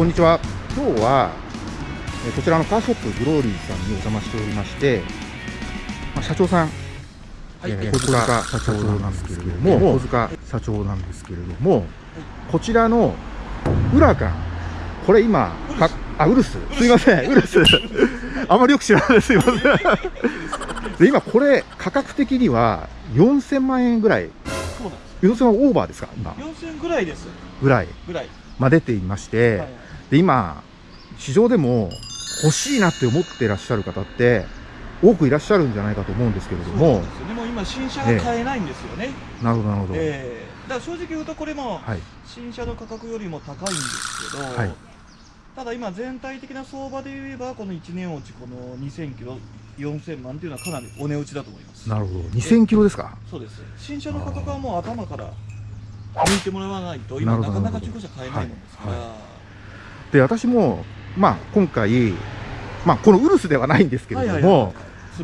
こんにちは。今日はえこちらのカーショップグローリーさんにお邪魔しておりまして、まあ、社長さん、はい、えー小塚社長なんですけれども。小塚社長なんですけれども。こちらのウラカン。これ今かあウルス。すいません。ウルス。あまりよく知らない。ですすいません。で今これ価格的には4000万円ぐらい。そうなんです。4000万オーバーですか？今。4000ぐらいです。ぐらい。ぐらい、まあ出ていまして、はいで今市場でも欲しいなって思ってらっしゃる方って多くいらっしゃるんじゃないかと思うんですけれどそうですよね。もう今新車が買えないんですよね、なるほどなるほど、ええ。だから正直言うとこれもはい。新車の価格よりも高いんですけど、はい。ただ今全体的な相場で言えばこの1年落ちこの2000キロ4000万っていうのはかなりお値打ちだと思います。なるほど。2000キロですか？そうです。新車の価格はもう頭から抜いてもらわないと今なかなか中古車買えないもんですから、はいで私もまあ今回まあこのウルスではないんですけれども、はいはいはい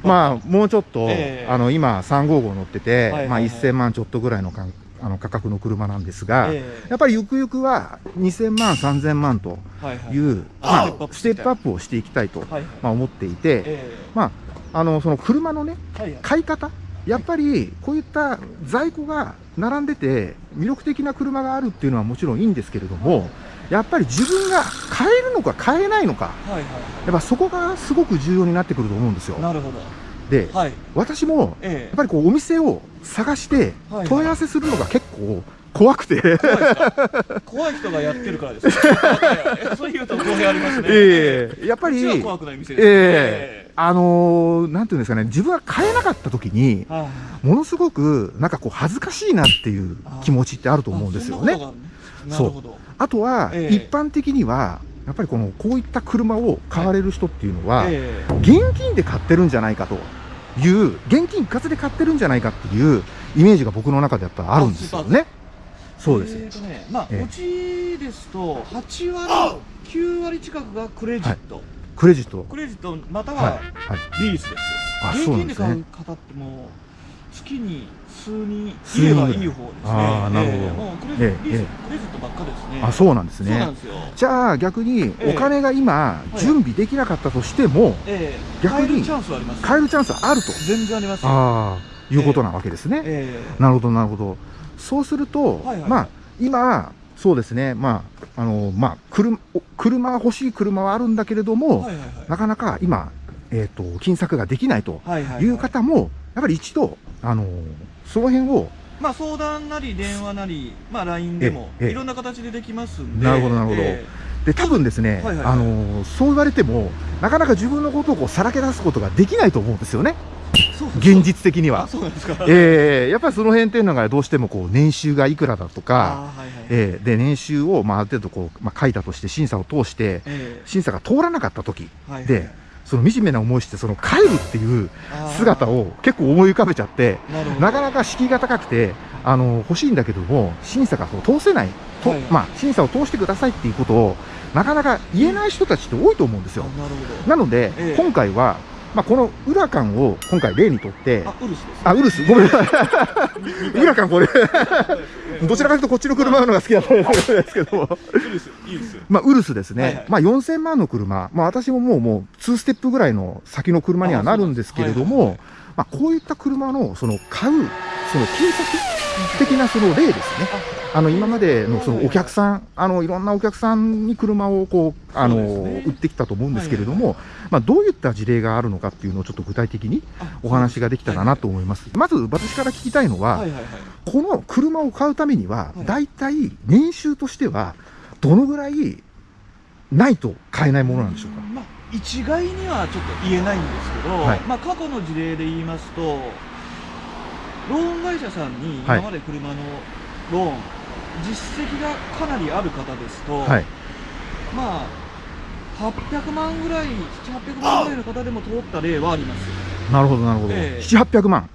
まあもうちょっと、ええ。あの今355乗ってて、はいはいはい。まあ1000万ちょっとぐらいのかんあの価格の車なんですが、ええ。やっぱりゆくゆくは2000万3000万とはいはいい。う、あまあ、ステップアップをしていきたいと、はいはい。まあ、思っていて、えまあ、あのその車のねえはいはい。買い方やっぱりこういった在庫が並んでて魅力的な車があるっていうのはもちろんいいんですけれどもやっぱり自分が買えるのか買えないのかはいはいやっぱそこがすごく重要になってくると思うんですよ。なるほど。ではい。私もやえ。っぱりこうお店を探してはい。はい問い合わせするのが結構怖くて、え怖い怖い人がやってるからです そう言うと語弊ありますね。ええ。やっぱり怖くない店です。ええ。あのーなんていうんですかね自分が買えなかった時にものすごくなんかこう恥ずかしいなっていう気持ちってあると思うんですよね。あそんなことが。なるほどあとは、ええ。一般的にはやっぱりこのこういった車を買われる人っていうのは、え現金で買ってるんじゃないかという現金一括で買ってるんじゃないかっていうイメージが僕の中でやっぱりあるんですよね。えそうです、えーとねまあええ。うちですと8割9割近くがクレジット。クレジット。クレジットまたはい。ははい。リースですよ。あ現金で買そうなんですね。う方ってもう月に数人数人いればいい方ですね。あーなるほど。ええ。もうクレジえクレジットばっかですね。あそうなんですね。そうなん。ですよ。じゃあ逆にええ。お金が今い。準備できなかったとしてもええ。逆に買えるチャンスはあります。買えるチャンスあると。全然ありますよ。ああいうことなわけですね。ええ。なるほどなるほど。そうすると、はいはい。まあ今そうですね。まああのまあ車お車欲しい車はあるんだけれども、はいはいはい。なかなか今えっ、と金策ができないとはいはいはい。いう方もやっぱり一度あのその辺をまあ相談なり電話なり、まあ LINE でもええいろんな形でできますんで。なるほどなるほど。えで多分ですね、はいはいはい。あのそう言われてもなかなか自分のことをこうさらけ出すことができないと思うんですよね。現実的にあは。えーやっぱりその辺っていうのがどうしてもこう年収がいくらだとか、あはいはい。えーで年収をまあある程度こう、まあ、書いたとして審査を通してえ審査が通らなかった時えはいはい。でその惨めな思いしてその帰るっていう姿を結構思い浮かべちゃってなかなか敷居が高くてあの欲しいんだけども審査が通せない。と、はい。まあ、審査を通してくださいっていうことをなかなか言えない人たちって多いと思うんですよ。なので、ええ。今回は、まあ、このウラカンを今回例にとってど。あウルスです。あウルスごめんなさいウラカンこれ どちらかというとこっちの車の方が好きだったんですけどもウルスいいです。まあ、ウルスですね、はいはいまあ、4000万の車、まあ、私ももうもう2ステップぐらいの先の車にはなるんですけれども、あそうなんですまあ、こういった車のその買うその金策的なその例ですね。あの今までのそのお客さん、あのいろんなお客さんに車をこうあの売ってきたと思うんですけれどはいも、まあどういった事例があるのかっていうのをちょっと具体的にあお話ができたらなと思います。まず私から聞きたいのは。この車を買うためにはは、いだいたい年収としては、どのぐらいないと買えないものなんでしょうか？まあ一概にはちょっと言えないんですけど、はいまあ過去の事例で言いますと、ローン会社さんにはい今まで車のローン、実績がかなりある方ですと、はい、まあ800万ぐらい、7、800万ぐらいの方でも通った例はあります。なるほど、なるほど。ええ7、800万。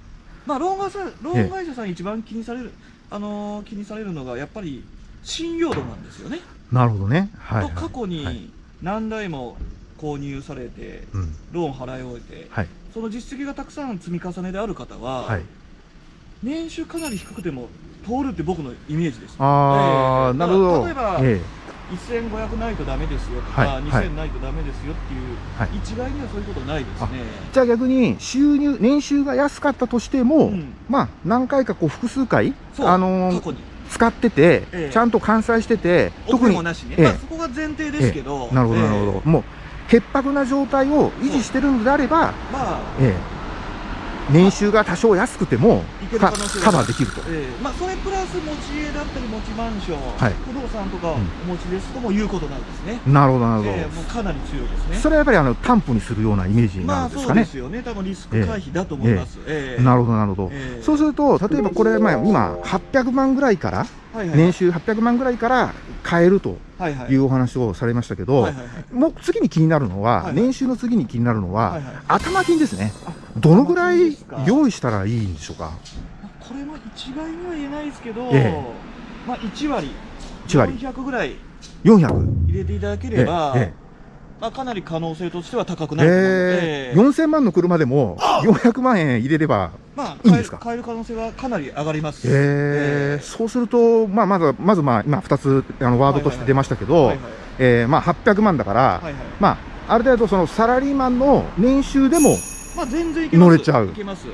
まあローン会社ローン会社さん一番気にされる、あのー気にされるのがやっぱり信用度なんですよね。なるほどね。はい、はい。と過去はいに何台も購入されて、うん。ローン払い終えて、はい。その実績がたくさん積み重ねである方は、はい。年収かなり低くても通るって僕のイメージです。ああ、ええなるほど。例えばえ1500ないとダメですよとか、はい。はい2000ないとダメですよっていう、はい。一概にはそういうことないですね。じゃあ逆に収入年収が安かったとしても、うん。まあ何回かこう複数回あのー使ってて、ええ。ちゃんと完済してて特にもなしね、ええ。まあ、そこが前提ですけど、なるほどなるほど、もう潔白な状態を維持してるのであれば、まあええ年収が多少安くてもカバーできると。ええ。まあ、それプラス持ち家だったり持ちマンション、はい。不動産とかおうん。持ちですとも言うことないですね、なるほどなるほど、ええもうかなり強いですね。それはやっぱりあの担保にするようなイメージになまあるんですかね。そうですよね。多分リスク回避だと思います、ええ。なるほどなるほど、ええ。そうすると例えばこれ、まあ、今800万ぐらいから年収800万ぐらいから買えるとはいうお話をされましたけど、もう次に気になるのは、年収の次に気になるのは、頭金ですね。あどのぐらい用意したらいいんでしょうか？これも一概には言えないですけど、えまあ1割。1割。400ぐらい。400入れていただけえれば、えまあ、かなり可能性としては高くえなると思うのえで、ー。4000万の車でも400万円入れればまあ、いいんですか？買える買える可能性はかなり上がります。えーそうすると、まあ、まずまず、まあ、今2つあのワードとして出ましたけど、はいはい。えーまあ、800万だから、はいはい。まあ、ある程度そのサラリーマンの年収でも乗れちゃう。いけます。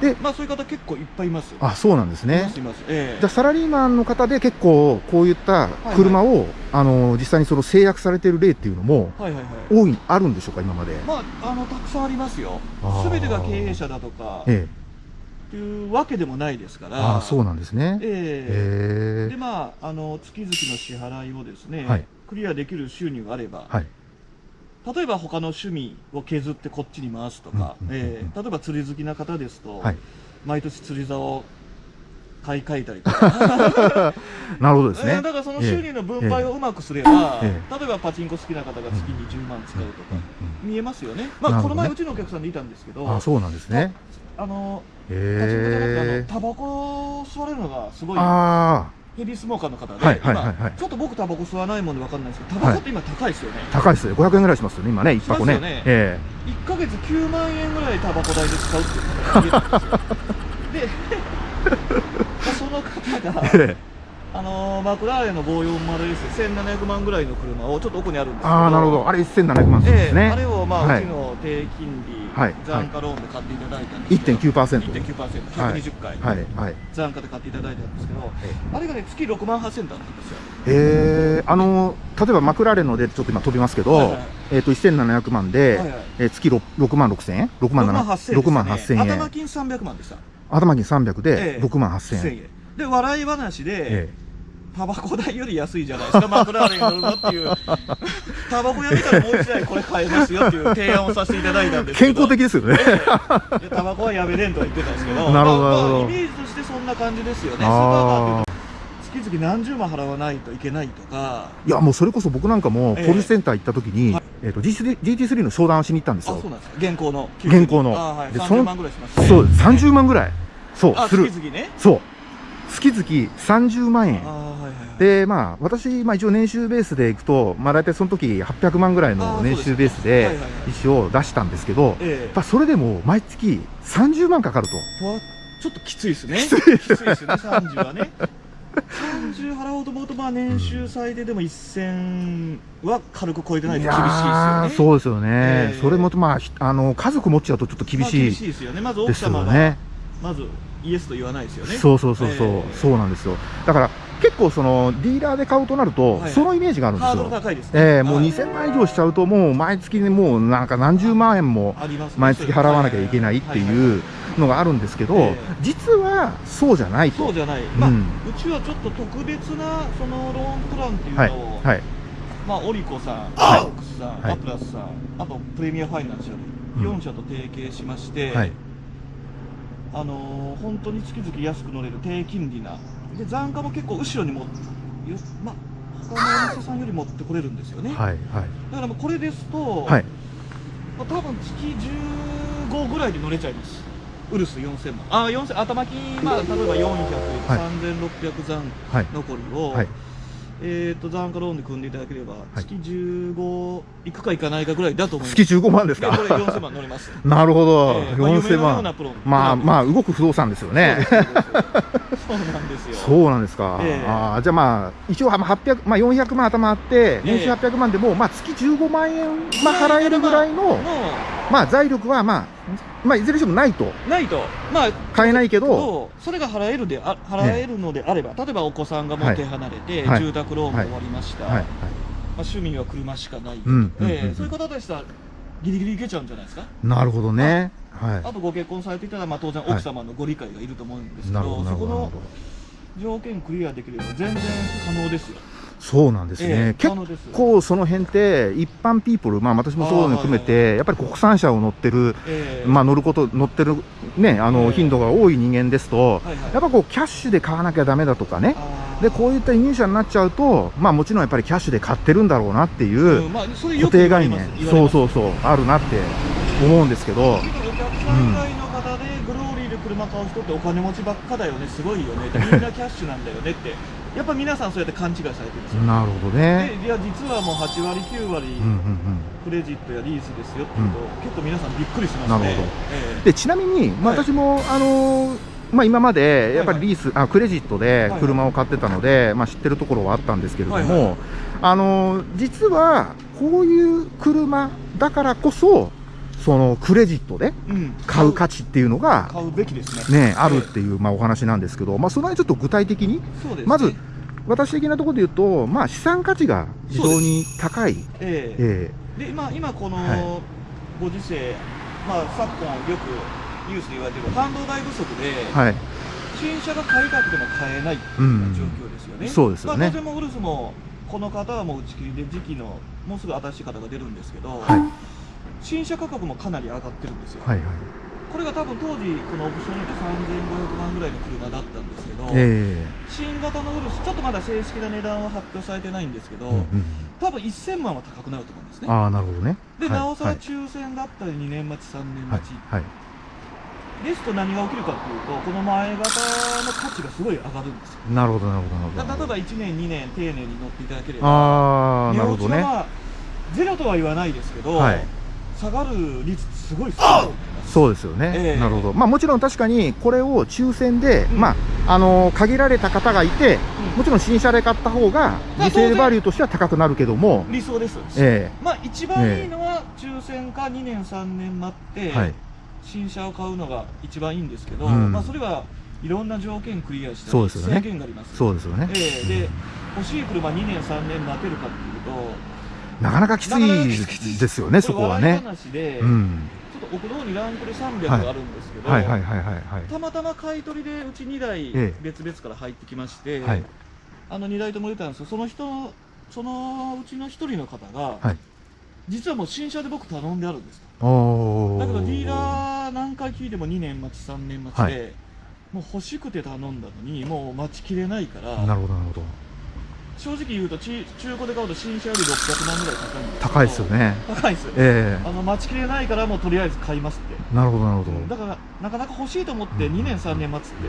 でまあ、そういう方結構いっぱいいます。あそうなんですいねいます。ええ。じゃあサラリーマンの方で結構こういった車を、あの実際にその制約されている例っていうのもはいはいはい。多いあるんでしょうか今まで、まあ、あのたくさんありますよ。すべてが経営者だとか。えっていうわけでもないですかえ、ら。ああそうなんですね、ええ。えでまあ、あの月々の支払いをですね、はい。クリアできる収入があれば、はい例えば他の趣味を削ってこっちに回すとか、うんうんうんうん。ええ例えば釣り好きな方ですと、はい。毎年釣り竿を買い替えたりとか、なるほどですね。ええだからその収入の分配をうまくすれば、え例えばパチンコ好きな方が月に10万使うとか、うん見えますよね、まあ、ねこの前、うちのお客さんでいたんですけど、うんあそうなんですね。あのパチンコじゃなくてあえのタバコを吸われるのがすごいああヘビースモーカーの方で、はいはいはいはい。今ちょっと僕タバコ吸わないもんで分かんないですけどタバコって今高いですよね、高いですよ。500円ぐらいしますよね今ね一箱ね。ね。え1ヶ月9万円ぐらいタバコ代で使うっていう方がいるんですよ。で まあその方がえええあのーマクラーレンの 540S1700 万ぐらいの車をちょっと奥にあるんですけど。ああなるほど。あれ1700万ですね、ええあれをまあ、はい。うちの低金利、はい残価ローンで買っていただいたんですけど、1.9% 1.9%、はい。120回、はいはい。残価で買っていただいたんですけど、えあれがね、月6万8000だったんですよ。えー、あの例えばマクラーレンのでちょっと今飛びますけど、はいはい。えっ、と1700万で、はいはい。えー月 6, 6万6000円？6 6万万7 8000円6万8000円。頭金300万でした。頭金300でええ。6万8000円、1000円で、笑い話で、えタバコ代より安いじゃないですか、マクラーレンに乗るのっていう、タバコやめたらもう一台これ買えますよっていう提案をさせていただいたんですけど。健康的ですよね、タバコはやめれんとは言ってたんですけど、なるほどまあまあイメージとしてそんな感じですよね、スーパーマーケット、月々何十万払わないといけないとか、いやもうそれこそ僕なんかもええ。ポリスセンター行った時に、はい。えー、と GT- GT3 の商談をしに行ったんですあ、よそうなんですか、現行の、現行の。あはい、でその30万ぐらいします。ね。そう30万ぐらい。そうあ、する。月々ね。そう月々30万円。でまあ私、まあ、一応年収ベースでいくと、まあ、大体その時800万ぐらいの年収ベースで一応出したんですけど、ええやっぱそれでも毎月30万かかると。ちょっときついですね。きついですよね、30はね。30払おうと思うと、まあ年収最低でも1000は軽く超えてないと厳しいですよーね。そうですよね、ええそれもまあひあの家族持っちゃうとちょっと厳まあしいですよね。まず奥様が、よね。まずイエスと言わないですよね。そうそうそうそう、ええ。そうなんですよ。だから結構そのディーラーで買うとなると、はい。そのイメージがあるんですハードルよ。高いですね。ええもうはい2000万以上しちゃうともう毎月にもうなんか何十万円も毎月払わなきゃいけないっていうのがあるんですけど、ええ。実はそうじゃないと。そうじゃない、まあううんちはちょっと特別なそのローンプランっていうはいのを、はい。まあ、オリコさん、はいオックスさん、はい。アプラスさん、あとプレミアファイナンシャル、うん。4社と提携しまして、はいあのー本当に月々安く乗れる低金利な、で残価も結構後ろにも、よまあ、他のお店さんより持ってこれるんですよね。はいはいだからもうこれですと、はいまあ、多分月15ぐらいで乗れちゃいます。ウルス4000万。あ、4000、頭金、まあ、例えば400、はい3600残はい残りを、はいえっ、と、残価ローンで組んでいただければ、い。月15いくかいかないかぐらいだと思います。月15万ですか？でこれ4000万乗れます。なるほど、ええまあ夢4000のような万まあまあ動く不動産ですよね。そうなんです。よ そうなんですか、ええ。あーじゃあまあ一応まあ800、まあ、400万頭あって年収え。え800万でも、まあ、月15万円、まあ、払えるぐらいの、もまあ、財力は、まあまあ、いずれにしてもないと。うないと。まあ買えないけど。とそれが払えるであ払えるのであれば、例えばお子さんがもう手離れて、はい。住宅ローンも終わりました、はい。はい。まあ、趣味は車しかない、うん。うん。うん。ええそういう方でしたらギリギリいけちゃうんじゃないですか？なるほどね。はあとご結婚されていたら、まあ、当然奥様のご理解がいると思うんですけど、どなそこの条件クリアできれば全然可能ですよ。そうなんですね、ええ結構その辺って一般ピーポル、まあ、私もそういうの含めてやっぱり国産車を乗ってる、ええ。まあ、乗ること乗ってる、ね、あのええ。頻度が多い人間ですと、はいはい。やっぱこうキャッシュで買わなきゃダメだとかね。でこういった輸入車になっちゃうと、まあ、もちろんやっぱりキャッシュで買ってるんだろうなっていう固定概念。そうそうそうあるなって思うんですけど。お客さん以外の方でグローリーで車買う人ってお金持ちばっかだよね。すごいよね。みんなキャッシュなんだよねってやっぱ皆さんそうやって勘違いされてるんですよ、なるほどね。でいや実はもう8割9割うんうんうん。クレジットやリースですよって言うと、結構皆さんびっくりしますね。なるほど。ええ。でちなみに、まあ、はい。私も、あのーまあ、今までやっぱりはいリース、あクレジットではい車を買ってたので、まあ、知ってるところはあったんですけれども、はいはい。あのー実はこういう車だからこそそのクレジットでうん。買う価値っていうのが、買うべきですね。ね、あるっていう、まあ、お話なんですけど、まあ、その辺ちょっと具体的にまず私的なところで言うと、まあ、資産価値が非常に高い。ええ。えで今今このはご時世、まあ、昨今よくニュースで言われてる半導体不足で、えはい。新車が買いたくても買えないっていう状況ですよね、そうですよね。まあ、当然もウルスもこの方はもう打ち切りで時期のもうすぐ新しい方が出るんですけど、はい。新車価格もかなり上がってるんですよ、はいはいこれが多分当時このオプションによって3500万ぐらいの車だったんですけど、え新型のウルスちょっとまだ正式な値段は発表されてないんですけど、えうんうん。多分1000万は高くなると思うんですね。ああなるほどね。で、はいなおさらはい。抽選だったり2年待ち3年はい待ち、はいですと何が起きるかというとこの前型の価値がすごい上がるんですよ。なるほどなるほどなるほど。だ例えば1年2年丁寧に乗っていただければああなるほどね。ゼロとは言わないですけど、はい。下がる率すごい少ないそうですよね、ええ。なるほど、まあ、もちろん確かにこれを抽選で、うん。まああの限られた方がいて、うん。もちろん新車で買った方が、まあリセールバリューとしては高くなるけども、理想です、えまあ一番いいのは抽選か2年3年待って、はい。新車を買うのが一番いいんですけど、うん。まあそれはいろんな条件クリアしたりそうですよね。制限があります。えそうですよね、ええ。で欲しい車2年3年待てるかっていうとなかなかきついですよね、そこはね。話で、うん、ちょっと奥の方にランクル300はい。があるんですけど、はいはいはいはいはい。たまたま買い取りでうち2台ええ。別々から入ってきまして、はい。あの2台とも出たんですよ。その人のそのうちの1人の方が、はい。実はもう新車で僕頼んであるんです。だけどディーラー何回聞いても2年待ち3年待ちで、はもう欲しくて頼んだのにもう待ちきれないからなるほどなるほど正直言うとち中古で買うと新車より600万ぐらい高いんで。す高いですよね。高いですえあの待ちきれないからもうとりあえず買いますって。えなるほどなるほど。だからなかなか欲しいと思ってうん。2年3年待つって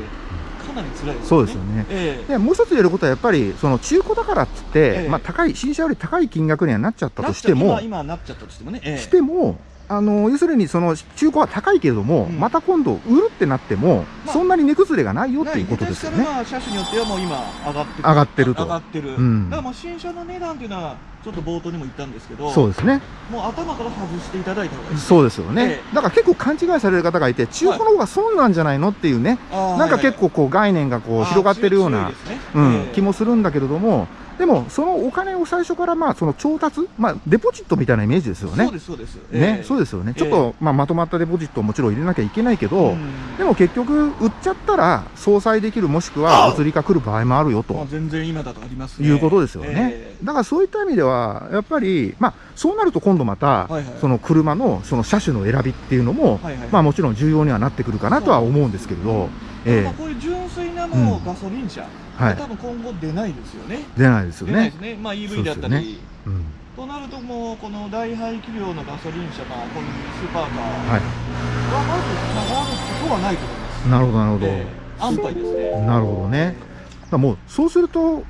かなり辛いですよね。そうですよね。ええ。でもう一つ言えることはやっぱりその中古だからっつって、ええ。まあ、高い新車より高い金額にはなっちゃったとしても今今なっちゃったとしてもね、ええ。してもあの要するにその中古は高いけれども、うん。また今度売るってなっても、まあ。そんなに値崩れがないよっていうことですよね。車種によってはもう今上がってる。上がってると。上がってる、うん。だからもう新車の値段っていうのはちょっと冒頭にも言ったんですけどそうですね。もう頭から外していただいた方がいいそうですよね、えだから結構勘違いされる方がいて、中古の方が損なんじゃないのっていうね、あーなんか結構こう概念がこうはいはい広がってるようなね。うんええ。気もするんだけれども、でもそのお金を最初からまあその調達、まあ、デポジットみたいなイメージですよね。そう。ですそうです、ね、そうでですよね。ええちょっと、まあ、まとまったデポジットをもちろん入れなきゃいけないけど、でも結局、売っちゃったら、相殺できる、もしくは、お釣りが来る場合もあるよと。まあ、全然今だとありますね。いうことですよね、ええ。だからそういった意味では、やっぱり、まあ、そうなると今度また、その車のその車種の選びっていうのも、まあ、もちろん重要にはなってくるかなとは思うんですけれど、えまあ、えこういう純粋なもうガソリン車、はい。多分今後出ないですよね。出ないですよね。出ないで。すね、まあ、EV だったり、そうん。となるともうこの大排気量のガソリン車、まあ、こういうスーパーカー。はい、はまず下がることはないと思います。なるほど、なるほど。ええ。安牌ですね。なるほどね。だもう、そうすると、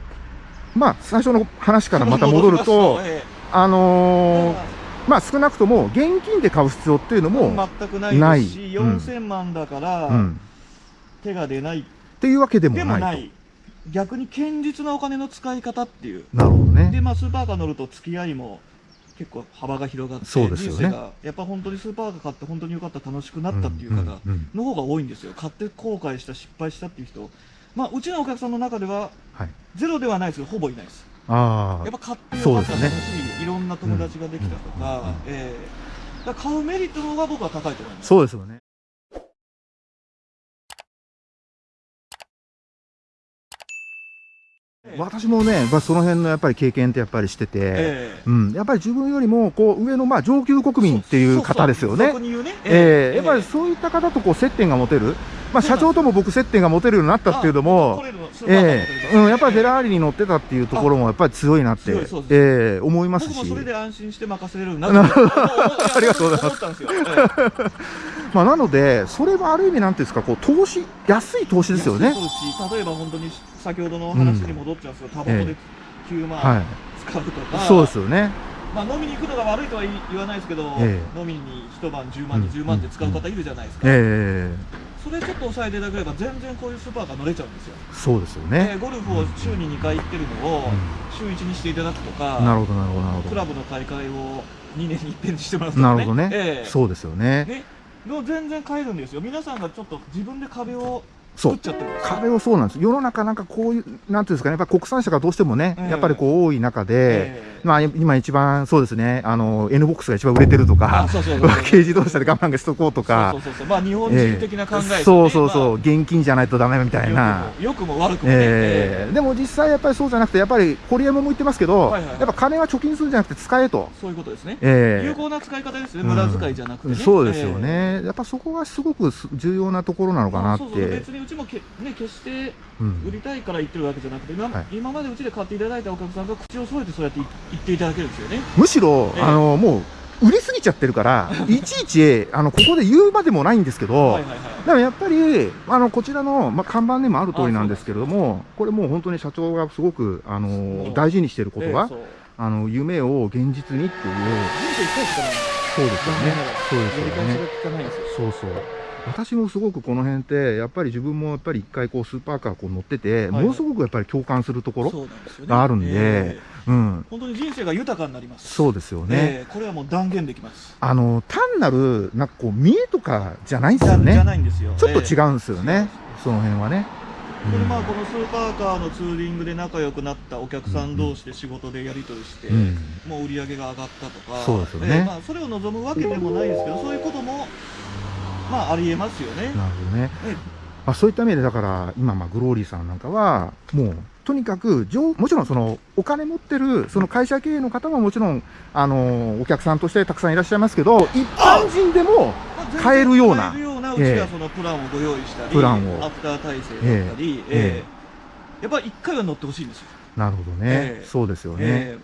まあ、最初の話からまた戻ると、えあえのーまあ、少なくとも現金で買う必要っていうのも、全くないないですし、うん。4000万だから、うん、手が出ない。っっていうわけでもでない。逆に堅実なお金の使い方っていう。なるほどね。でまあスーパーカー乗ると付き合いも結構幅が広がってそうですよね。人生がやっぱ本当にスーパーカー買って本当によかった楽しくなったっていう方の方が多いんですよ。買って後悔した失敗したっていう人。まあうちのお客さんの中でははい。ゼロではないですけどほぼいないです。あやっぱ買ってよかったそうですし、いろんな友達ができたとか、ええ買うメリットの方が僕は高いと思いあます。そうですよね私もね、まあ、その辺のやっぱり経験ってやっぱりしてて、ええ。うん、やっぱり自分よりもこう上のまあ上級国民っていう方ですよね。ええ。やっぱりそういった方とこう接点が持てる、まあ、社長とも僕接点が持てるようになったっていうのも、ええ。うん、やっぱりフェラーリに乗ってたっていうところもやっぱり強いなって、ええ。思いますし。それで安心して任せれるななるほどありがとうございます まあ、なので、それもある意味なんていうんですか、こう投資、安い投資ですよね。例えば本当に先ほどの話に戻っちゃうんですけど、タバコで9は万い、使うとか、そうですよね。まあ、飲みに行くのが悪いとは言わないですけど、え飲みに一晩10万、20万で使う方いるじゃないですか、えそれちょっと抑えていただければ、全然こういうスーパーカー乗れちゃうんですよ、えそうですよでね。ゴルフを週に2回行ってるのをう週1にしていただくとか、んなるほど、なるほど、なるほクラブの大会を2年に一遍にしてもらうとか、ど。なるほどね。ええ。そうですよね。ね。もう全然買えるんですよ、皆さんがちょっと自分で壁を作っ。ちゃってるんですよ壁をそうなんです。世の中なんかこういう、なんていうんですかね、やっぱ国産車がどうしてもね、ええ。やっぱりこう多い中で、ええ。まあ今一番そうですね、あの、N ボックスが一番売れてるとあか、そうそうそう。そう軽自動車で我慢がしとこうとか。そう、そうそうそう。まあ日本人的な考えですよね、そうそうそう、ま現金じゃないとダメみたいな。あ良くも悪くもね、えーでも実際やっぱりそうじゃなくて、やっぱり堀山も言ってますけど、はいはいはい。やっぱ金は貯金するんじゃなくて使えと。そういうことですね、えー有効な使い方ですね、無駄遣いじゃなくてね、そうですよね、えやっぱそこがすごくす重要なところなのえかなって、そうそう別にうちもけ、ね、決してうん。売りたいから言ってるわけじゃなくて、今,、はい。今までうちで買っていただいたお客さんが口を揃えてそうやって言っていただけるんですよね。むしろ、ええ。あのもう売りすぎちゃってるから、い。ちいちあのここで言うまでもないんですけど、はいはいはい。でもやっぱりあのこちらの、まあ、看板にもある通りなんですけれども、これもう本当に社長がすごくあものう。大事にしていることは、ええそう。あの夢を現実にっていう、そうですよね、そうですよね。そうそう私もすごくこの辺ってやっぱり自分もやっぱり一回こうスーパーカーこう乗ってて、ものすごくやっぱり共感するところ、があるんでええ。うん、本当に人生が豊かになります。そうですよね、ええ。これはもう断言できます。あの単なるなんかこう見栄とかじゃないんですじゃじゃよねないんですよ。ちょっと違う。うんですよね、その辺はね、これまあこのスーパーカーのツーリングで仲良くなったお客さん同士で仕事でやり取りして、うん。もう売り上げが上がったとか、そうですよね。ええ。まあ、それを望むわけでもないですけど、そういうことも、まあ、ありえますよね。なるほどね、えまあ、そういった意味でだから今まあグローリーさんなんかはもうとにかく上もちろんそのお金持ってるその会社経営の方ももちろんあのお客さんとしてたくさんいらっしゃいますけど一般人でも買えるような買えるようなうえ。えちはそのプランをご用意したり、プランを。アフター体制だったり、ええ。えやっぱり一回は乗ってほしいんですよ。なるほどね、ええ。そうですよね、え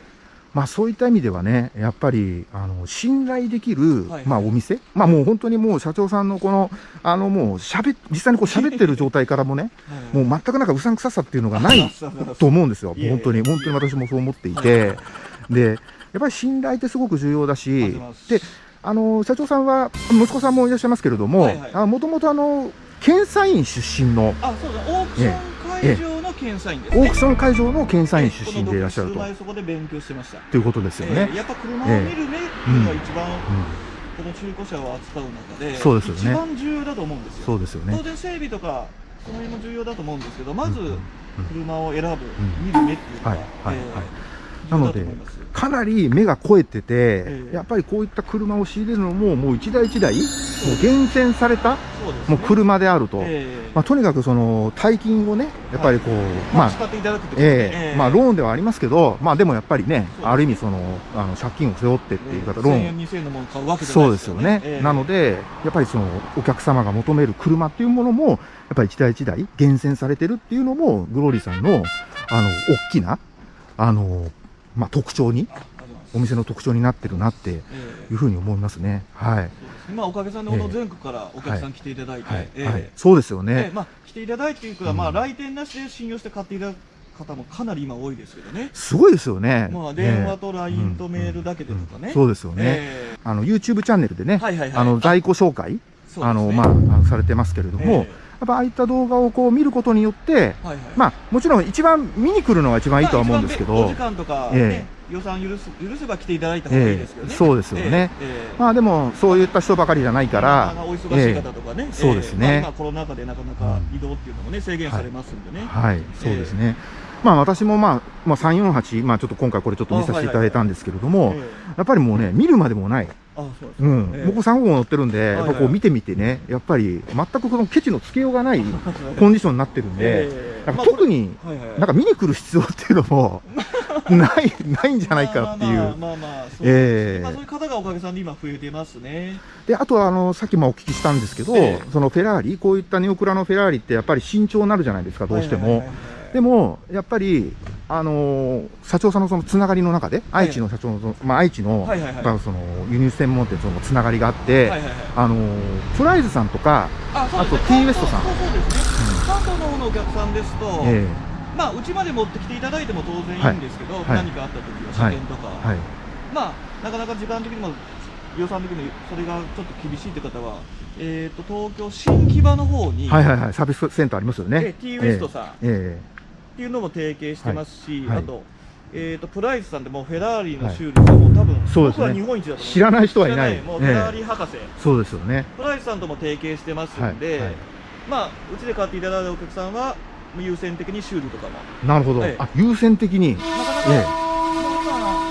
まあそういった意味ではね、やっぱり、あの、信頼できる、はいまあお店、まあもう本当にもう社長さんのこの、あのもう喋っ、実際にこう喋ってる状態からもね、え もう全くなんかうさんくささっていうのがない と思うんですよ。本当に、本当に私もそう思っていて。で、やっぱり信頼ってすごく重要だしで、あの、社長さんは、息子さんもいらっしゃいますけれどももともとあの、検査員出身の、あ、そうだ、オークション会場の検査員です、ね。オークション会場の検査員出身でいらっしゃるとそこで勉強してました。ということですよねええ。やっぱ車を見る目っていうのが一番、うんこの中古車を扱う中で、そうですよね一番重要だと思うんですよ。そうですよね当。然整備とかその辺も重要だと思うんですけどまず車を選ぶ、ん見る目っていうのが、はいはいえーはいなのでかなり目が肥えてて、ええ。やっぱりこういった車を仕入れるのも、もう一台一台、もう厳選された、もう車であると、ええ。まあ、とにかくその大金をね、やっぱりこう、まあ、まあ使っていただくってことえまあ、ローンではありますけど、まあ、でもやっぱりね、ある意味その、あの借金を背負ってっていう方、ロ1000ーン。円2000円のもの買うわけじゃそないうですすよね。ええ。なので、やっぱりそのお客様が求める車っていうものも、やっぱり一台一台厳選されてるっていうのも、グローリーさんの、あの、大きな、あの、まあ、特徴に、お店の特徴になってるなっていええうふうに思いますね。はい。そうですまあおかげさんでこの全国からお客さん来ていただいて。そうですよえねえ。まあ来ていただいてというか、うんまあ来店なしで信用して買っていただく方もかなり今多いですけどね。すごいですよね。まあ電話とええ LINE とメールだけでとかね。うんそうですよね。ええあの、YouTube チャンネルでね。あの、在庫紹介、あの、まあ、されてますけれども、ぱああいった動画をこう見ることによって、はいはい。まあ、もちろん一番見に来るのが一番いいとは思うんですけどまあ時、間とか、えね予算許す許せば来ていただいた方がいいですけどね、ええ。そうですよね。ええ。ええまあでも、そういった人ばかりじゃないからまあ、お忙しい方とかね、そうですね。ええ。まあ、今コロナ禍でなかなか移動っていうのもね、制限されますんでね。はい、そうですね。まあ私もまあ、まあ348、まあちょっと今回これちょっと見させていただいたんですけれども、ええ。やっぱりもうね、見るまでもない。あそうですうん。ええ。僕3号乗ってるんで、やっぱこう見てみてね、やっぱり全くこのケチのつけようがない コンディションになってるんで、ええ。なんかまあ特になんか見に来る必要っていうのも ない、ないんじゃないかっていう。まあまあそうええ。まあそういう方がおかげさんで今増えてますね。で、あとはあの、さっきもお聞きしたんですけど、ええ。そのフェラーリ、こういったネオクラのフェラーリってやっぱり慎重になるじゃないですか、どうしても。でも、やっぱり、あのー社長さんのそのつながりの中で、愛知の社長のまあ、愛知の、はいはいはい。その輸入専門店とのつながりがあって、はいはいはい。あのープライズさんとか、あね。あと T ウエストさん。そうそうですね。関東の方のお客さんですと、えまあうちまで持ってきていただいても当然いいんですけど、はい。何かあった時は車検とか、えはい、まあなかなか時間的にも予算的にもそれがちょっと厳しいって方は、えっ、と東京新木場の方に、はいはいはい、サービスセンターありますよね。え T ウエストさん。っえていうのも提携してますし、はい。はい。あと。えー、とプライスさんでもうフェラーリの修理さんも多分、そうですね。僕は日本一だと知らない人はいない。もうフェラーリ博士、えそうですよね。プライスさんとも提携してますんで、まあうちで買っていただいたお客さんは優先的に修理とかも。なるほど。ええ。あ、優先的に、なかなか、ええ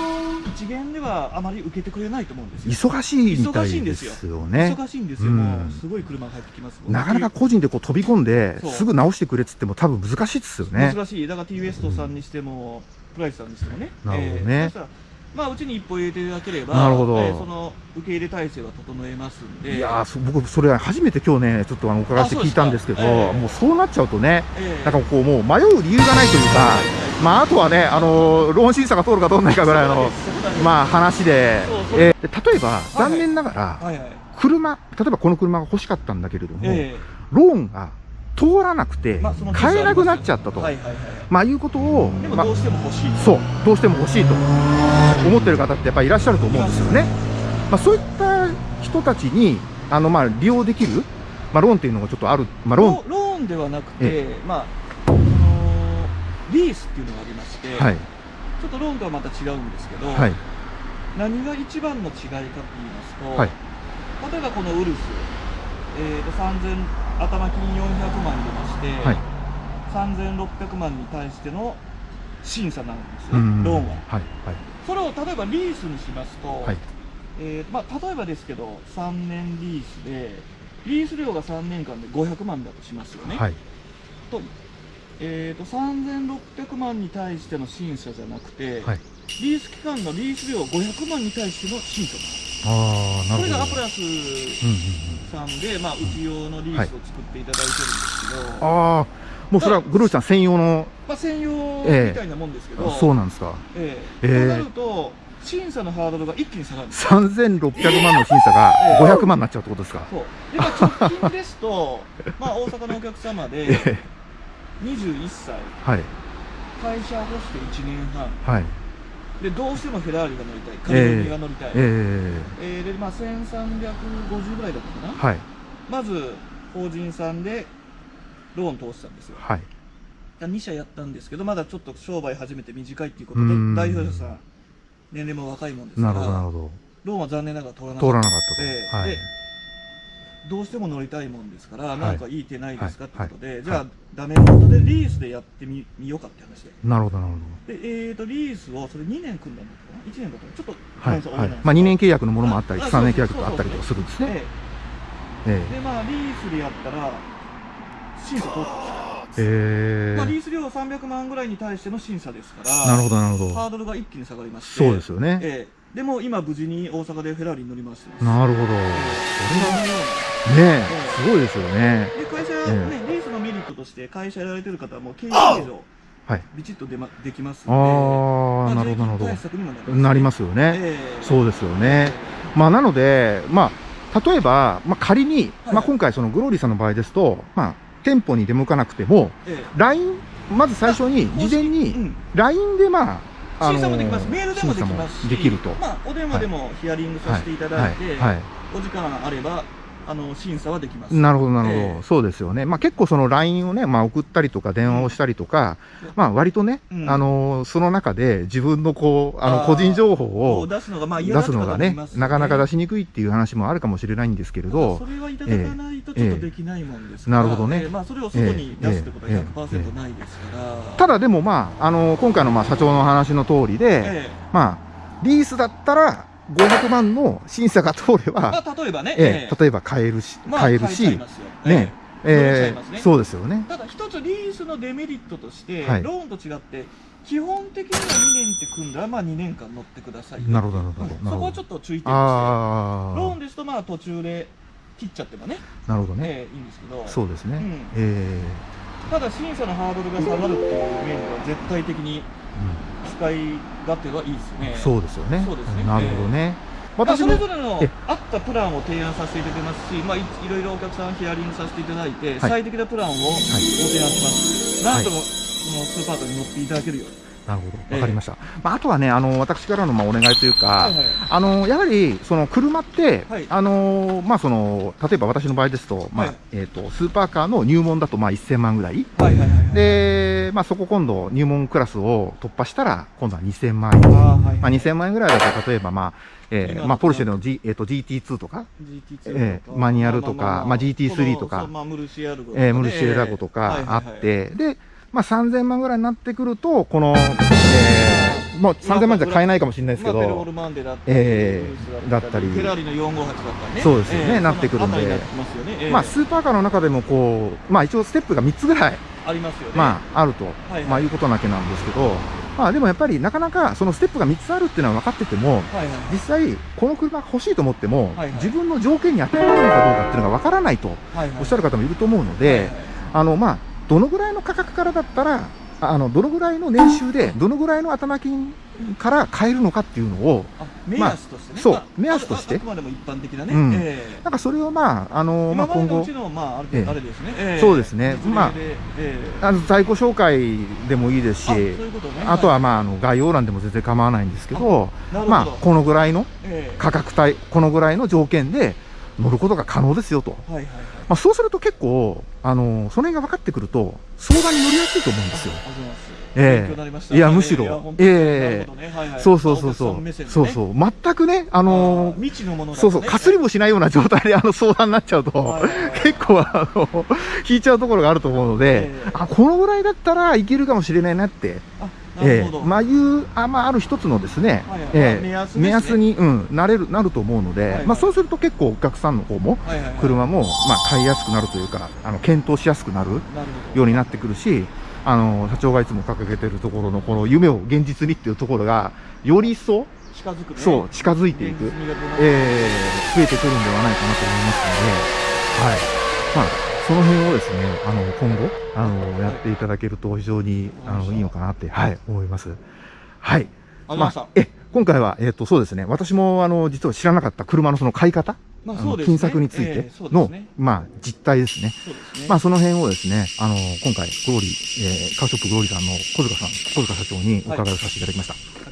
今一元ではあまり受けてくれないと思うんですよ。忙しいみたいでですよね。忙しいんですよ、うん。もうすごい車が入ってきますなかなか個人でこう飛び込んですぐ直してくれっつっても多分難しいですよね。難しい。だから T ウエストさんにしても、プライスさんにしてもね。なるほどね。えーまあうちに一歩入れていただければなるほど。えーその受け入れ体制は整えますんで。いや僕、それは初めて今日ね、ちょっとあの伺って聞いたんですけど、うええ。もうそうなっちゃうとね、えーなんかこう、もう迷う理由がないというか、まあ、あとはね、あのローン審査が通るか通らないかぐらいの、まあ、話でそえーで例えば、はい残念ながら、はいはい。車、例えばこの車が欲しかったんだけれども、え。ローンが通らなくて買えなくなっちゃったと、はいはいはいまあ、いうことを、まあでもどうしても欲しい、そう、どうしても欲しいと。思ってる方ってやっぱりいらっしゃると思うんですよね。まあ、そういった人たちに、あの、まあ、利用できる、まあ、ローンっていうのがちょっとある、まあ、ローン、ロローンではなくて、えまあそのリースっていうのがありまして、はい、ちょっとローンとはまた違うんですけど、はい、何が一番の違いかって言いますと、はい。例えばこのウルス、えー、と3000頭金400万出まして、はい3600万に対しての審査なんですね、うんローンは。はい、それを例えばリースにしますと、はい、えーまあ、例えばですけど、3年リースで、リース料が3年間で500万だとしますよね。はい、とえー、と3600万に対しての審査じゃなくて、はい。リース期間のリース料500万に対しての審査ああ、なるほど。これがアプラス。さんで、まあ、うち用のリースを作っていただいてるんですけど、ああ、もうそれはグルーチさん専用の、まあ、専用ええ。みたいなもんですけど、そうなんですか。ええ。ええ。となると、審査のハードルが一気に下がる。んです3600万の審査がええ。500万になっちゃうってことですか。そう。で、まあ、直近ですと、まあ、大阪のお客様でええ。21歳、はい、会社を干して1年半、はい。でどうしてもフェラーリが乗りたい、カリフォルニアが乗りたい、ええーでまあ、1350ぐらいだったかな、えはい、まず法人さんでローン通したんですよ。はい。2社やったんですけど、まだちょっと商売始めて短いっていうことでうん、代表者さん、年齢も若いもんですから、ほど。ローンは残念ながら通らな通らなかったと。はいええで。どうしても乗りたいもんですから、いなんかいい手ないですかはいってことで、はいじゃあ、ダメ元でリースでやってみみようかって話で。なるほど、なるほで、えーと、リースをそれ2年組んだんだったかな ?1 年だったかなちょっと、ど。はい。まあ、2年契約のものもあったり、あ3年契約とかあったりとかするんですね。えええで、まあ、リースでやったら、審査通ったんですよ。ええまあ、リース料300万ぐらいに対しての審査ですから、なるほど、なるほど。ハードルが一気に下がりまして、そうですよね。ええでも今、無事に大阪でフェラーリに乗りまして。なるほど。えそれはえねえ、すごいですよね。で会社、えね、リースのメリットとして、会社やられてる方はもう経営計上、はい。ビチッとで,、ま、できますあので、あ、なるほど、なるほ税金対策にもなりど。ます。なりますよね。ええそうですよね。まあ、なので、まあ、例えば、まあ、仮に、はいまあ、今回、そのグローリーさんの場合ですと、まあ、店舗に出向かなくても、ええ LINE、まず最初に、事前に、うん、LINE で、まあ、あ審査もできます、メールでもできますし、できると。まあ、お電話でもヒアリングさせていただいて、はい。はい。お時間あれば、あの審査はできます。なるほど、なるほど、ええ。そうですよね、まあ、結構、その LINE をね、まあ、送ったりとか、電話をしたりとか、まあ割とね、うん。あのその中で自分のこうあの個人情報をを出すのがまあすのがね、なかなか出ししにくいっていう話もあるかもしれないんですけれど。そ、れはいただかないとちょっとできないもんですなるほどね。ええまあ、それを外に出すってことはええ100%ないですから、ただでも、まあ、あの今回のまあ社長の話の通りで、ええ。まあ、リースだったら500万の審査が通れば、まあ、例えばね、ええ例えば買えるし、まあ買えるしね。ええ。ね。ーそうですよね。ただ一つリースのデメリットとして、はい。ローンと違って基本的には2年って組んだらまあ2年間乗ってくださいよなるほど、なるほど。うん。そこはちょっと注意点としてあローンですとまあ途中で切っちゃってもね、あ、なるほどね。ええいいんですけど。そうですね。うん。えただ審査のハードルが下がるっていう面では絶対的にー使い勝手はいいですね。うんそうですよね。そうですね。なるほどね。まあ、それぞれのえ合ったプランを提案させていただいてますし、まあ、いいろいろお客さんヒアリングさせていただいて、最適なプランをご提案します、なんともそのスーパーカーに乗っていただけるように、なるほど。ええ。わかりました。まあ、あとはね、あの、私からのまあお願いというか、はいはい。あのやはりその車って、はい。あのまあ、その例えば私の場合ですと,、まあはい。えー、とスーパーカーの入門だとまあ1000万ぐらい、はいはいはいはい。でまあ、そこ今度、入門クラスを突破したら、今度は2000万円、あーはいまあ、2000万円ぐらいだと、例えば、まあえーまあ、ポルシェの、G えー、と GT2 とか、GT2 ええマニュアルとかまあ GT3 まあ、ムルシアルゴとかえねームルシエラゴとかあっはいはいはい。て、で、まあ、3000万ぐらいになってくると、この、えーもう3000万じゃ買えないかもしれないですけどええウルスだったりフェラーリの458だったりね、そうですよねええなってくるんで。まね。ええまあ、スーパーカーの中でもこう、まあ、一応ステップが3つぐらい、ありますよね。まあ、あると、はいはい。まあ、いうことなわけなんですけど、まあ、でもやっぱりなかなかそのステップが3つあるっていうのは分かってても、はいはい。実際、この車が欲しいと思っても、はいはい。自分の条件に当てはまるのかどうかっていうのが分からないとおっしゃる方もいると思うので、はいはい。あのまあ、どのぐらいの価格からだったら、ああのどのぐらいの年収で、どのぐらいの頭金から買えるのかっていうのを、あ目安としてね、そうまあ目安として。ああくまでも一般的なね、うん。ええ。なんかそれをまあ、あのまあ、今後今までのうち、の、まあ、あれ,、ですね、ええ。そうですね。まあええ。あの在庫紹介でもいいですし、あね。あとは、まあ、あの概要欄でも全然構わないんですけど、なるほど、まあ、このぐらいのええ。価格帯、このぐらいの条件で乗ることが可能ですよと、はいはいはい。まあ、そうすると結構、あのその辺が分かってくると、相談に乗りやすいと思うんですよ。ええ。勉強になりました。いやむしろ。ええ。なるほどね。はいはい。そうそうそうそう、ね。そうそう、全くね、あのあー未知のものね。そうそう、かすりもしないような状態であの相談になっちゃうと、はいはいはい。結構あの、引いちゃうところがあると思うので、ええ。あこのぐらいだったらいけるかもしれないなって、えほど、えまあいうあ,、まあ、ある一つのですね、はいはい。ええまあ目安目安に、うん、なれるなると思うので、はいはい。まあ、そうすると結構お客さんの方も、はいはいはい。車も、まあ、買いやすくなるというか、あの検討しやすくなるようになってくるし、あの社長がいつも掲げてるところのこの夢を現実にっていうところが、より一層、近づくね。そう、近づいていくえー増えてくるんではないかなと思いますので、はい。まあ、その辺をですね、あの、今後、あの、やっていただけると非常に、あの、いいのかなって、はい、思います。はい。あました、え、今回は、えっ、と、そうですね、私も、あの、実は知らなかった車のその買い方、あのまあそうですね金策についえての、すねまあ、実態ですね。そうですねまあ、その辺をですね、あの、今回、グローリー、えーカーショップグローリーさんの小塚さん、小塚社長にお伺いをさせていただきました。